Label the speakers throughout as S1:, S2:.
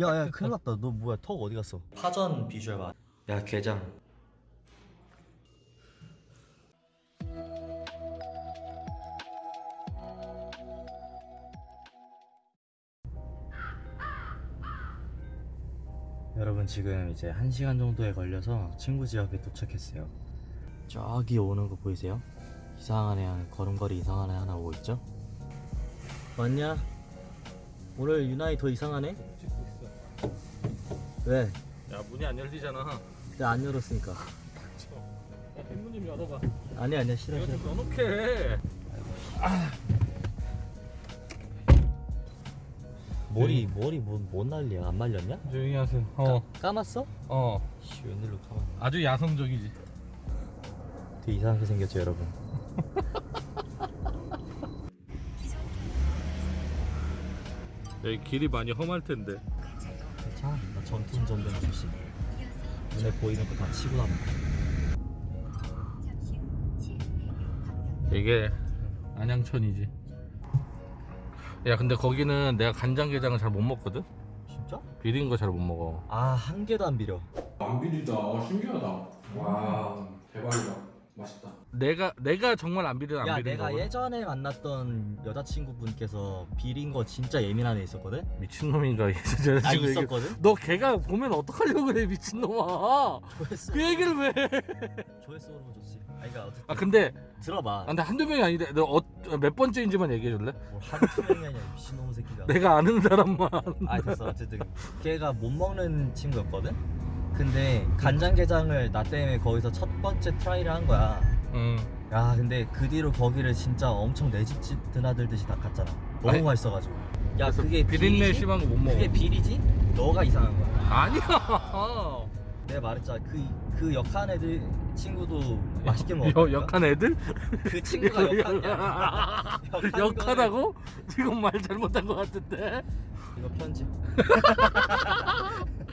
S1: 야야 큰일 났다 너 뭐야 턱 어디 갔어 파전 비주얼 봐야 게장 여러분 지금 이제 1시간 정도에 걸려서 친구 집 앞에 도착했어요 저기 오는 거 보이세요? 이상한 애 하나 걸음걸이 이상한 애 하나 오고 있죠? 왔냐? 오늘 유나이 더 이상하네? 왜?
S2: 야 문이 안 열리잖아.
S1: 내가 안 열었으니까.
S2: 야 뒷문 좀 열어봐.
S1: 아니야 아니야 싫어
S2: 이거
S1: 싫어.
S2: 좀 넣어놓게
S1: 머리 머리 뭐, 뭔 난리야? 안 말렸냐?
S2: 조용히 하세요. 어.
S1: 감았어?
S2: 어.
S1: 씨 웬일로 감아
S2: 아주 야성적이지.
S1: 되게 이상하게 생겼죠 여러분.
S2: 여기 길이 많이 험할 텐데.
S1: 괜찮아. 나 전투 운전병 출신 눈에 보이는 거 다 치고 나면
S2: 이게 안양천이지 야 근데 거기는 내가 간장게장을 잘 못 먹거든
S1: 진짜?
S2: 비린 거 잘 못 먹어
S1: 아 한 개도 안 비려
S3: 안 비리다. 어, 신기하다. 와, 대박이다. 맛있다.
S2: 내가 내가 정말 안 비린 안
S1: 야
S2: 비린
S1: 내가
S2: 거
S1: 예전에 만났던 여자친구분께서 비린 거 진짜 예민한 애 있었거든?
S2: 미친놈인가 이 여자친구
S1: 아
S2: 얘기-
S1: 있었거든?
S2: 너 걔가 보면 어떡하려고 그래 미친놈아
S1: 조회수
S2: 그 얘기를 왜?
S1: 조회수 오르면 좋지 아니 그니까 어쨌든
S2: 아 근데
S1: 들어봐
S2: 아, 근데 한두 명이 아닌데 너 어, 몇 번째인지만 얘기해 줄래?
S1: 뭘 한두 명이 아니라 미친놈 새끼가
S2: 내가 아는 사람만
S1: 아 됐어 어쨌든 걔가 못 먹는 친구였거든? 근데 간장게장을 나 때문에 거기서 첫 번째 try를 한 거야.
S2: 응.
S1: 야 근데 그 뒤로 거기를 진짜 엄청 내 집 드나들듯이 닦았잖아. 너무
S2: 아니,
S1: 맛있어가지고. 야 그게
S2: 비린내
S1: 비리지?
S2: 심한 거 못 먹어.
S1: 그게 비리지? 너가 이상한 거야.
S2: 아니야.
S1: 내가 말했잖아. 그, 그 역한 애들 친구도 맛있게
S2: 여, 역한 애들?
S1: 그 친구가 역한이야. 역한
S2: 역하다고? 지금 말 잘못한 것 같은데?
S1: 이거 편집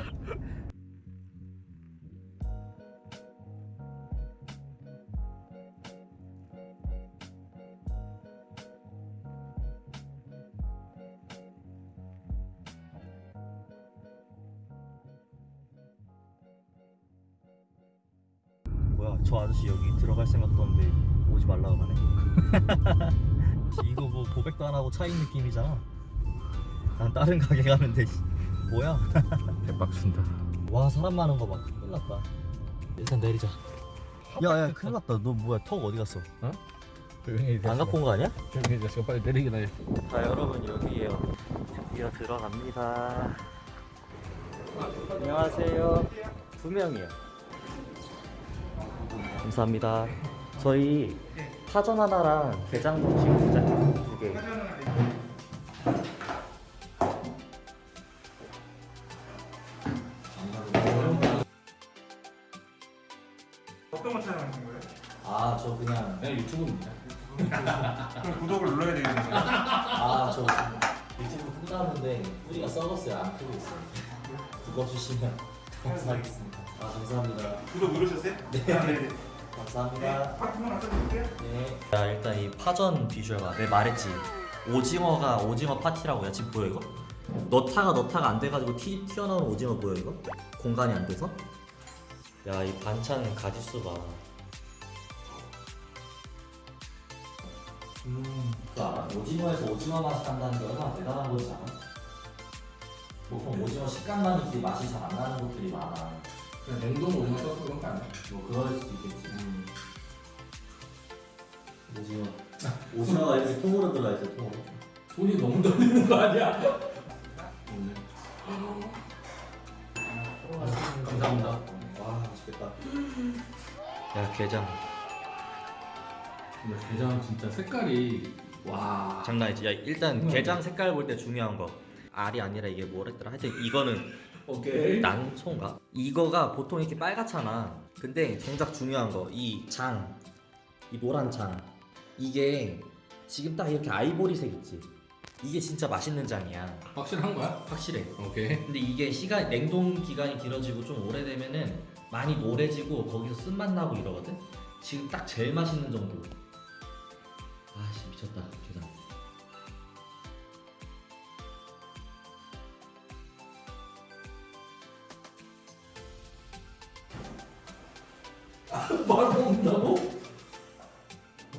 S1: 저 아저씨 여기 들어갈 생각도 없는데 오지 말라고 하네. 이거 뭐 고백도 안 하고 차인 느낌이잖아. 난 다른 가게 가는데 씨, 뭐야?
S2: 대박친다.
S1: 와 사람 많은 거봐. 큰일 났다. 일단 내리자. 야야 큰일 났다. 너 뭐야? 턱 어디 갔어?
S2: 조용히
S1: 안 갖고 온 거 아니야?
S2: 조용히 해줘 빨리 내리기나
S1: 해자 여러분 여기에요. 드디어 들어갑니다. 안녕하세요. 두 명이요 감사합니다 저희 파전 하나랑 게장 지금 두장 두 개
S3: 어떤 거 촬영하신 거예요?
S1: 아 저 그냥
S2: 그냥 유튜브입니다
S3: 그럼 구독을 눌러야 되겠네요.
S1: 아저 유튜브 끈다는데 뿌리가 썩었어요 안 크고 있어요 그거 주시면 감사하겠습니다 아 감사합니다
S3: 구독 누르셨어요?
S1: 네.
S3: 아, 네네.
S1: 감사합니다
S3: 파트너 하나 써줄게요.
S1: 네. 자 일단 이 파전 비주얼 봐. 내가 말했지. 오징어가 오징어 파티라고요. 지금 보여 이거? 너타가 너타가 안 돼가지고 튀, 튀어나온 오징어 보여 이거? 공간이 안 돼서? 야 이 반찬 가지수 봐. 음, 그거 알아? 오징어에서 오징어 맛이 난다는 게 얼마나 대단한 거지 않아? 보통 오징어 식감만 있지 맛이 잘 안 나는 것들이 많아.
S3: 그냥 냉동 오징어 써서 그런 거 아니야?
S1: 뭐 그럴 수도 있겠지. 오징어. 오징어가 이렇게 통으로 들어있어 통으로.
S3: 손이 너무 떨리는 거 아니야?
S1: 감사합니다. 와 맛있겠다. 야 게장
S3: 근데 게장 진짜 색깔이 와.
S1: 장난이지. 야 일단
S3: 음.
S1: 게장 색깔 볼 때 중요한 거 알이 아니라 이게 뭐랬더라. 하여튼 이거는
S3: 오케이.
S1: 난소인가? 이거가 보통 이렇게 빨갛잖아. 근데 정작 중요한 거이 장, 이 노란 장 이게 지금 딱 이렇게 아이보리색 있지. 이게 진짜 맛있는 장이야.
S3: 확실한 거야?
S1: 확실해.
S3: 오케이.
S1: 근데 이게 시간 냉동 기간이 길어지고 좀 오래되면은 많이 노래지고 거기서 쓴맛 나고 이러거든. 지금 딱 제일 맛있는 정도. 아씨 미쳤다 게장.
S2: 바로 먹는다고?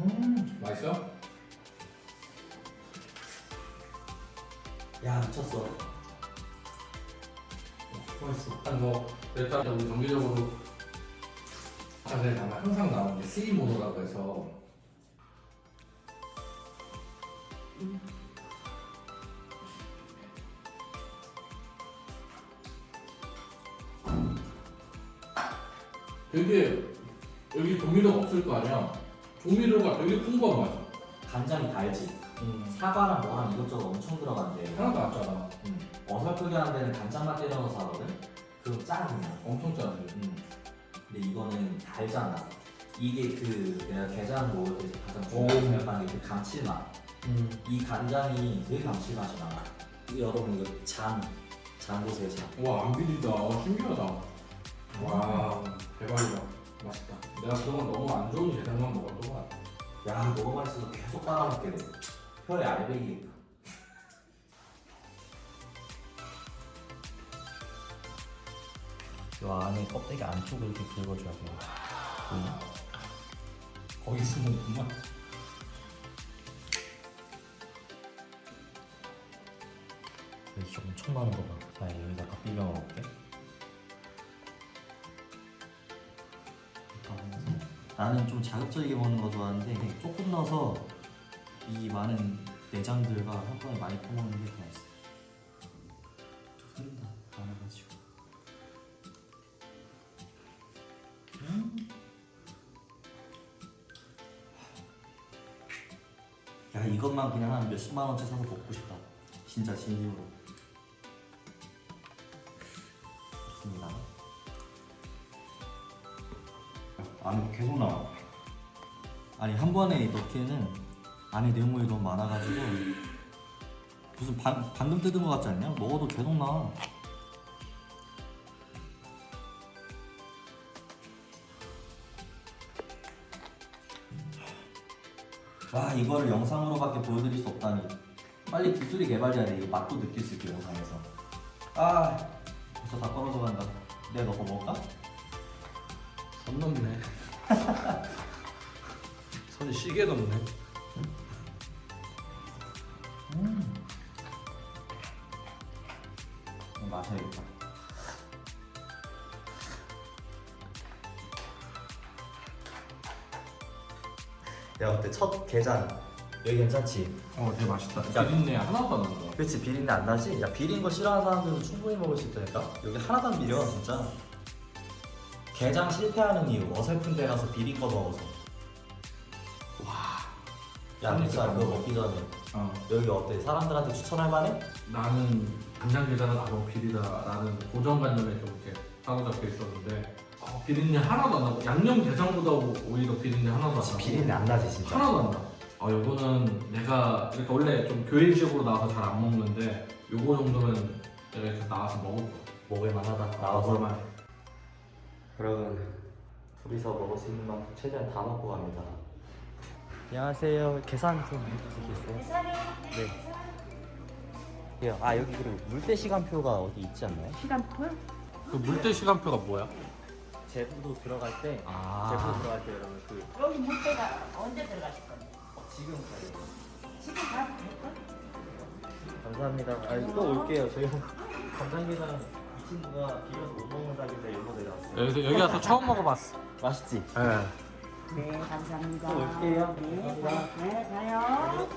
S3: 음 맛있어?
S1: 야 미쳤어.
S3: 맛있어
S2: 아니 뭐 일단 우리 정기적으로
S3: 자세히 아마 항상 나오는 게 스위 모노라고 해서
S2: 되게 여기 조미료가 없을 거 아니야 조미료가 되게 풍부한 맛이야
S1: 간장이 달지. 사과랑 뭐랑 이것저것 엄청 들어간대.
S3: 하나도 안 짜다
S1: 음. 어설프게 하는 데는 간장만 때려 넣어서 하거든. 그럼 짜 그냥.
S2: 엄청 짜지
S1: 음. 근데 이거는 달잖아. 이게 그 내가 게장 먹을 때 가장 중요하게 생각하는 게그 감칠맛.
S2: 음.
S1: 이 간장이 되게 감칠맛이. 이거 여러분 이거 장, 장 보세요 장.
S3: 와안 비리다 신기하다 와 대박이다 맛있다
S2: 내가 그동안 너무 안 좋은 게장만 먹었던 것 같아
S1: 야 너무 맛있어서 계속 따라먹게 돼. 혀에 알배기. 요 안에 껍데기 안쪽을 이렇게 긁어줘야 돼. 보이나?
S3: 거기 숨었구만
S1: 여기 엄청 많은 거 봐. 자 여기다가 비벼 먹을게. 나는 좀 자극적이게 먹는 거 좋아하는데 조금 넣어서 이 많은 내장들과 한꺼번에 많이 퍼먹는 게 맛있어. 흐른다 많아가지고. 음. 야 이것만 그냥 한 몇십만 원치 사서 먹고 싶다. 진짜 진심으로. 안에 계속 나와. 아니 한 번에 넣기에는 안에 내용물이 너무 많아가지고 무슨 방, 방금 뜯은 것 같지 않냐? 먹어도 계속 나와. 와 이거를 영상으로밖에 보여드릴 수 없다니 빨리 기술이 개발돼야 돼 이거 맛도 느낄 수 있게 영상에서 아 벌써 다 떨어져 간다 내가 먹을까?
S2: 선 넘네 선이 시계 넘네
S1: 음. 마셔야겠다 야 어때 첫 게장 여기 괜찮지?
S3: 어 되게 맛있다
S1: 야.
S2: 비린내 하나도 안 난다
S1: 그렇지 비린내 안 나지? 야 비린 거 싫어하는 사람들도 충분히 먹을 수 있다니까 여기 하나도 안 비려 진짜 게장 실패하는 이유 어설픈 데 가서 비린 거 먹어서 와야 진짜 그거 먹기 전에
S3: 어.
S1: 여기 어때? 사람들한테 추천할 만해?
S2: 나는 간장게장은 아 너무 비리다라는 고정관념에 좀 이렇게 사로잡혀 있었는데 어, 비린내 하나도 안 나고 양념게장보다 오히려 비린내 하나도 안 나고
S1: 비린내 안 나지 진짜
S2: 하나도 안 나. 어 요거는 내가 이렇게 원래 좀 교회식으로 나와서 잘 안 먹는데 요거 정도는 내가 이렇게 나와서 먹을 거야.
S1: 먹을만 하다
S2: 나와서
S1: 나와서 여러분 둘이서 먹을 수 있는 만큼 최대한 다 먹고 갑니다 안녕하세요 계산 좀 해주시겠어요? 네. 아 여기 그리고 물때 시간표가 어디 있지 않나요?
S4: 시간표요?
S2: 그 물때 시간표가 뭐야?
S1: 제부도 들어갈 때
S2: 아.
S1: 제부 들어갈 때 여러분 그
S4: 여기 물때가 언제 들어가실 건데?
S1: 어, 지금 가요
S4: 지금 가도 될걸?
S1: 감사합니다 아, 또 올게요 저희 이 친구가 비려서 못 먹는다길래 일로 내려왔어요
S2: 여기 여기 와서 처음 먹어봤어.
S1: 맛있지?
S2: 네.
S4: 네, 감사합니다.
S1: 또 올게요.
S4: 네,
S1: 감사합니다.
S4: 네, 가요.